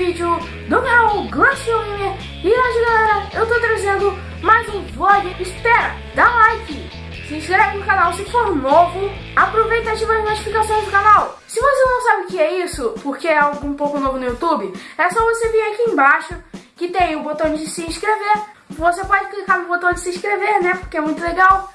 vídeo do canal Glacioliner E hoje galera, eu tô trazendo mais um vlog. Espera, dá like, se inscreve no canal se for novo Aproveita e ativa as notificações do canal. Se você não sabe o que é isso, porque é algo um pouco novo no YouTube É só você vir aqui embaixo, que tem o botão de se inscrever. Você pode clicar no botão de se inscrever, né, porque é muito legal.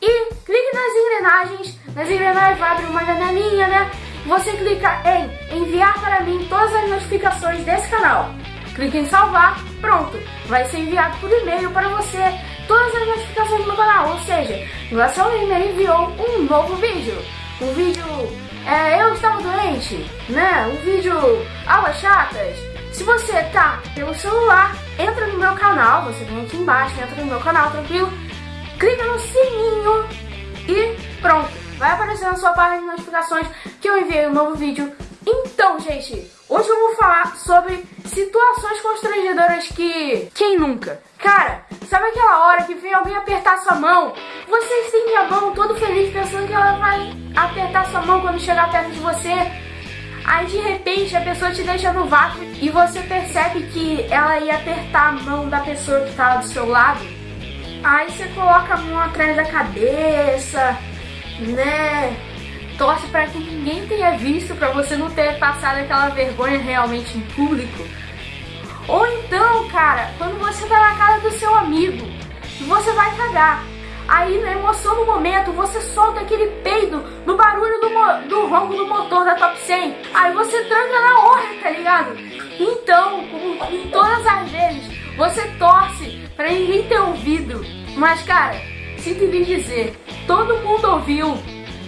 E clique nas engrenagens, nas engrenagens vai abrir uma janelinha, né. Você clica em mim todas as notificações desse canal. Clique em salvar, pronto, vai ser enviado por e-mail para você todas as notificações do canal, ou seja, o e-mail enviou um novo vídeo. Um vídeo, é, eu estava doente, né? Um vídeo, aulas chatas. Se você tá pelo celular, entra no meu canal, você vem aqui embaixo, entra no meu canal, tranquilo? Clica no sininho e pronto vai aparecer na sua página de notificações que eu enviei um novo vídeo. Então, gente, hoje eu vou falar sobre situações constrangedoras que... Quem nunca? Cara, sabe aquela hora que vem alguém apertar sua mão? Você estende a mão todo feliz pensando que ela vai apertar sua mão quando chegar perto de você. Aí de repente a pessoa te deixa no vácuo e você percebe que ela ia apertar a mão da pessoa que estava do seu lado. Aí você coloca a mão atrás da cabeça, né? Torce para que ninguém tenha visto, para você não ter passado aquela vergonha realmente em público. Ou então, cara, quando você tá na casa do seu amigo você vai cagar. Aí, na emoção do momento, você solta aquele peido no barulho do, do ronco do motor da Top 100. Aí você tranca na hora, tá ligado? Então, como em todas as vezes, você torce pra ninguém ter ouvido. Mas, cara, sinto lhe dizer, todo mundo ouviu.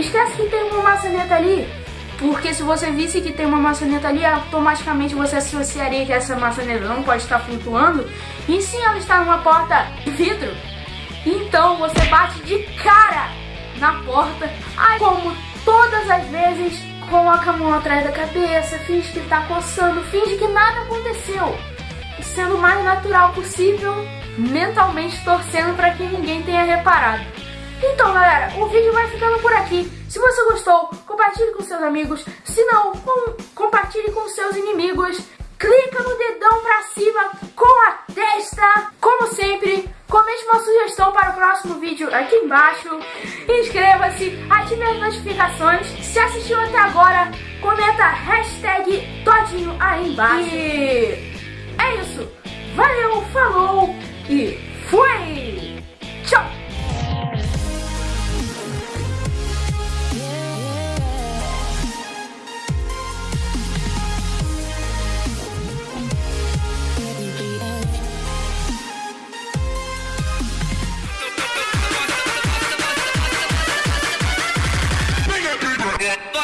esquece que tem uma maçaneta ali, porque se você visse que tem uma maçaneta ali, automaticamente você associaria que essa maçaneta não pode estar flutuando, e sim ela está numa porta de vidro. Então você bate de cara na porta, aí como todas as vezes, coloca a mão atrás da cabeça, finge que está coçando, finge que nada aconteceu, sendo o mais natural possível mentalmente torcendo para que ninguém tenha reparado. Então, galera, o vídeo vai ficando por aqui. Se você gostou, compartilhe com seus amigos. Se não, com, compartilhe com seus inimigos. Clica no dedão pra cima com a testa. Como sempre, comente uma sugestão para o próximo vídeo aqui embaixo. Inscreva-se, ative as notificações. Se assistiu até agora, comenta hashtag todinho aí embaixo. E é isso. Valeu, falou! e fui!